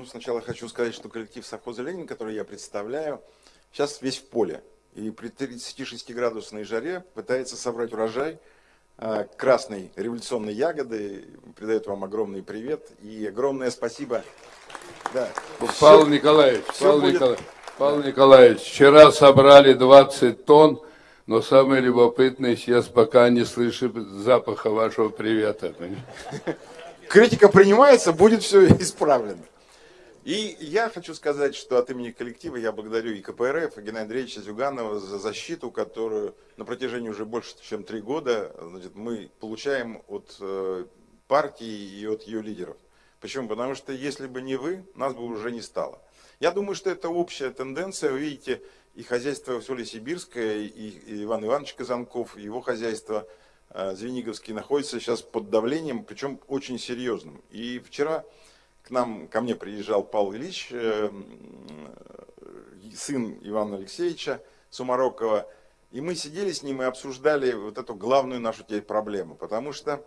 Ну, сначала хочу сказать, что коллектив совхоза «Ленин», который я представляю, сейчас весь в поле. И при 36-градусной жаре пытается собрать урожай а, красной революционной ягоды. Передает вам огромный привет и огромное спасибо. Да. Павел все, Николаевич, все Павел, будет... Николаевич, Павел Николаевич, вчера собрали 20 тонн, но самое любопытное, сейчас пока не слышу запаха вашего привета. Критика принимается, будет все исправлено. И я хочу сказать, что от имени коллектива я благодарю и КПРФ, и Геннадия Андреевича Зюганова за защиту, которую на протяжении уже больше, чем три года значит, мы получаем от э, партии и от ее лидеров. Почему? Потому что если бы не вы, нас бы уже не стало. Я думаю, что это общая тенденция. Вы видите, и хозяйство Соли Сибирское, и Иван Иванович Казанков, его хозяйство э, Звениговский находится сейчас под давлением, причем очень серьезным. И вчера к нам, ко мне приезжал Павел Ильич, э, сын Ивана Алексеевича Сумарокова, и мы сидели с ним и обсуждали вот эту главную нашу теперь проблему, потому что,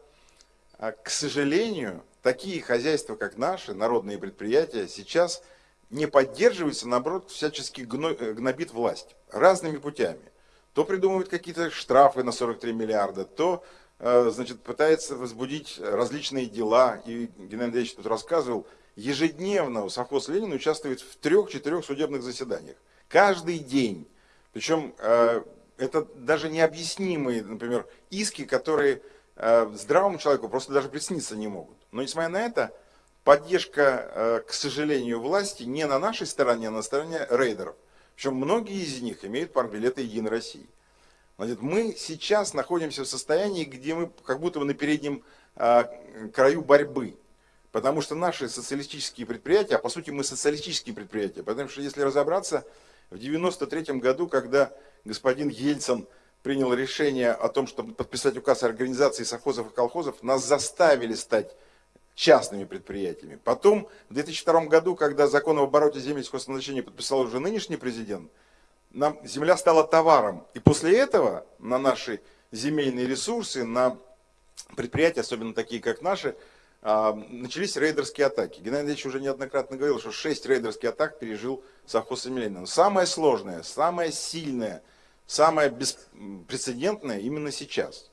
а, к сожалению, такие хозяйства, как наши, народные предприятия, сейчас не поддерживаются, наоборот, всячески гнобит власть разными путями. То придумывают какие-то штрафы на 43 миллиарда, то Э, значит, пытается возбудить различные дела. И Геннадий Андреевич тут рассказывал, ежедневно совхоз Ленин участвует в трех-четырех судебных заседаниях. Каждый день. Причем э, это даже необъяснимые, например, иски, которые э, здравому человеку просто даже присниться не могут. Но несмотря на это, поддержка, к сожалению, власти не на нашей стороне, а на стороне рейдеров. Причем многие из них имеют парбилеты Единой России. Значит, мы сейчас находимся в состоянии, где мы как будто бы на переднем а, краю борьбы. Потому что наши социалистические предприятия, а по сути мы социалистические предприятия, потому что если разобраться, в 93 году, когда господин Ельцин принял решение о том, чтобы подписать указ о организации совхозов и колхозов, нас заставили стать частными предприятиями. Потом, в 2002 году, когда закон об обороте земель сельхозназначения подписал уже нынешний президент, нам земля стала товаром. И после этого на наши земельные ресурсы, на предприятия, особенно такие как наши, а, начались рейдерские атаки. Геннадий Андреевич уже неоднократно говорил, что 6 рейдерских атак пережил совхоз Емельянин. Самое сложное, самое сильное, самое беспрецедентное именно сейчас.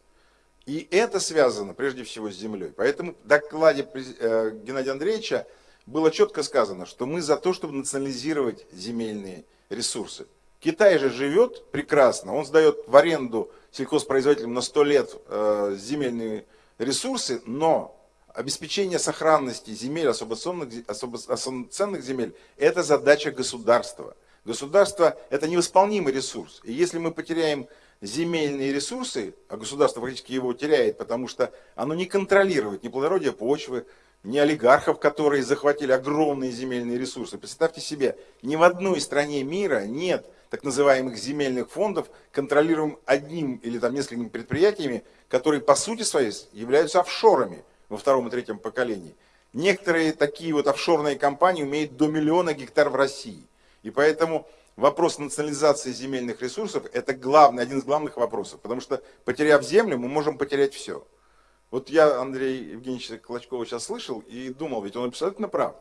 И это связано прежде всего с землей. Поэтому в докладе э, Геннадия Андреевича было четко сказано, что мы за то, чтобы национализировать земельные ресурсы. Китай же живет прекрасно, он сдает в аренду сельхозпроизводителям на 100 лет э, земельные ресурсы, но обеспечение сохранности земель, особо ценных, особо ценных земель, это задача государства. Государство это невосполнимый ресурс. И если мы потеряем земельные ресурсы, а государство фактически его теряет, потому что оно не контролирует ни плодородие почвы, ни олигархов, которые захватили огромные земельные ресурсы. Представьте себе, ни в одной стране мира нет так называемых земельных фондов, контролируем одним или там несколькими предприятиями, которые по сути своей являются офшорами во втором и третьем поколении. Некоторые такие вот офшорные компании имеют до миллиона гектар в России. И поэтому вопрос национализации земельных ресурсов – это главный, один из главных вопросов. Потому что потеряв землю, мы можем потерять все. Вот я Андрей Евгеньевича Клочкова сейчас слышал и думал, ведь он абсолютно прав.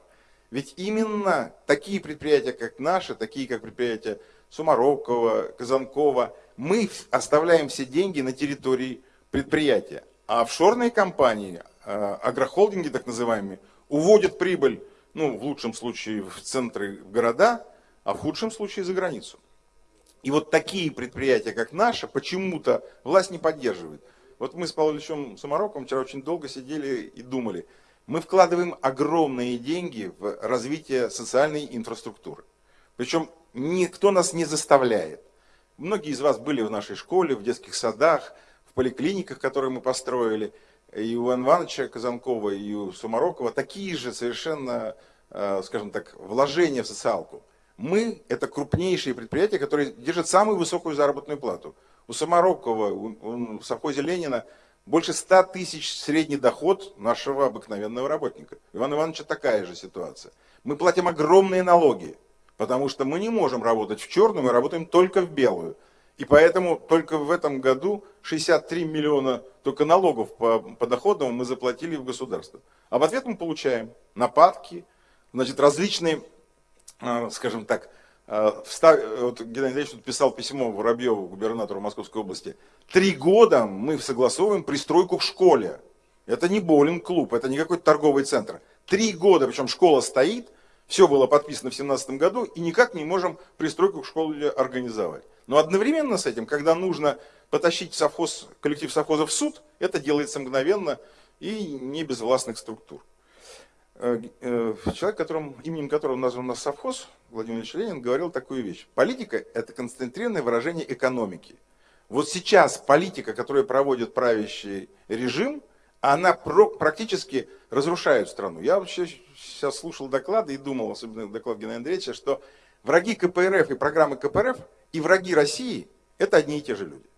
Ведь именно такие предприятия, как наши, такие как предприятия Сумарокова, Казанкова, мы оставляем все деньги на территории предприятия. А офшорные компании, а, агрохолдинги так называемые, уводят прибыль, ну, в лучшем случае в центры в города, а в худшем случае за границу. И вот такие предприятия, как наши, почему-то власть не поддерживает. Вот мы с Павлом Ильичем Самароковым вчера очень долго сидели и думали. Мы вкладываем огромные деньги в развитие социальной инфраструктуры. Причем никто нас не заставляет. Многие из вас были в нашей школе, в детских садах, в поликлиниках, которые мы построили. И у Ивана Ивановича Казанкова, и у Сумарокова такие же совершенно, э, скажем так, вложения в социалку. Мы – это крупнейшие предприятия, которые держат самую высокую заработную плату. У Самарокова, у, в совхозе Ленина больше 100 тысяч средний доход нашего обыкновенного работника. У Ивана Ивановича такая же ситуация. Мы платим огромные налоги. Потому что мы не можем работать в черную, мы работаем только в белую. И поэтому только в этом году 63 миллиона только налогов по, по доходам мы заплатили в государство. А в ответ мы получаем нападки, значит, различные, э, скажем так, э, встав... вот Геннадий Андреевич тут писал письмо Воробьеву, губернатору Московской области. Три года мы согласовываем пристройку к школе. Это не боулинг-клуб, это не какой-то торговый центр. Три года, причем школа стоит, все было подписано в 2017 году, и никак не можем пристройку к школе организовать. Но одновременно с этим, когда нужно потащить совхоз, коллектив совхоза в суд, это делается мгновенно и не без властных структур. Э, э, человек, которым, именем которого назван нас совхоз, Владимир Ильич Ленин, говорил такую вещь. Политика – это концентрированное выражение экономики. Вот сейчас политика, которую проводит правящий режим, она практически разрушает страну. Я вообще сейчас слушал доклады и думал, особенно доклад Геннадия Андреевича, что враги КПРФ и программы КПРФ и враги России – это одни и те же люди.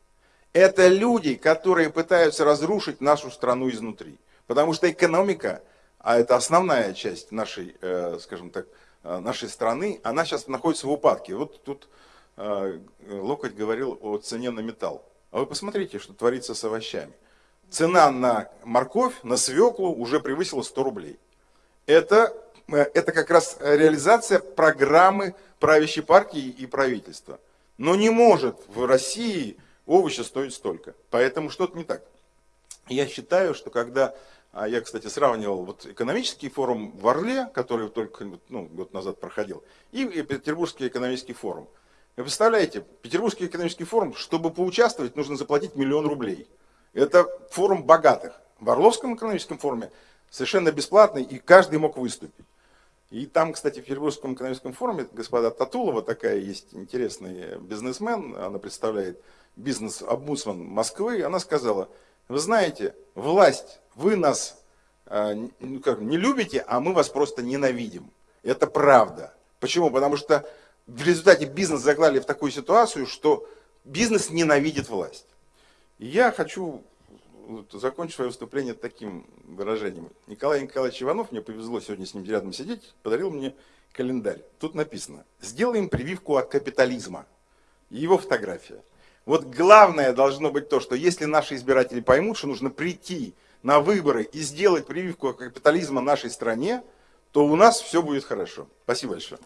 Это люди, которые пытаются разрушить нашу страну изнутри. Потому что экономика, а это основная часть нашей, э, скажем так, э, нашей страны, она сейчас находится в упадке. Вот тут э, Локоть говорил о цене на металл. А вы посмотрите, что творится с овощами. Цена на морковь, на свеклу уже превысила 100 рублей. Это, это как раз реализация программы правящей партии и правительства. Но не может в России овощи стоить столько. Поэтому что-то не так. Я считаю, что когда, а я, кстати, сравнивал вот экономический форум в Орле, который только ну, год назад проходил, и Петербургский экономический форум. Вы представляете, Петербургский экономический форум, чтобы поучаствовать, нужно заплатить миллион рублей. Это форум богатых. В Орловском экономическом форуме совершенно бесплатный, и каждый мог выступить. И там, кстати, в Петербургском экономическом форуме господа Татулова, такая есть интересный бизнесмен, она представляет бизнес-обмусман Москвы, она сказала, вы знаете, власть, вы нас э, ну, как, не любите, а мы вас просто ненавидим. Это правда. Почему? Потому что в результате бизнес заглали в такую ситуацию, что бизнес ненавидит власть. И я хочу вот, закончу свое выступление таким выражением. Николай Николаевич Иванов, мне повезло сегодня с ним рядом сидеть, подарил мне календарь. Тут написано, сделаем прививку от капитализма. Его фотография. Вот главное должно быть то, что если наши избиратели поймут, что нужно прийти на выборы и сделать прививку от капитализма нашей стране, то у нас все будет хорошо. Спасибо большое.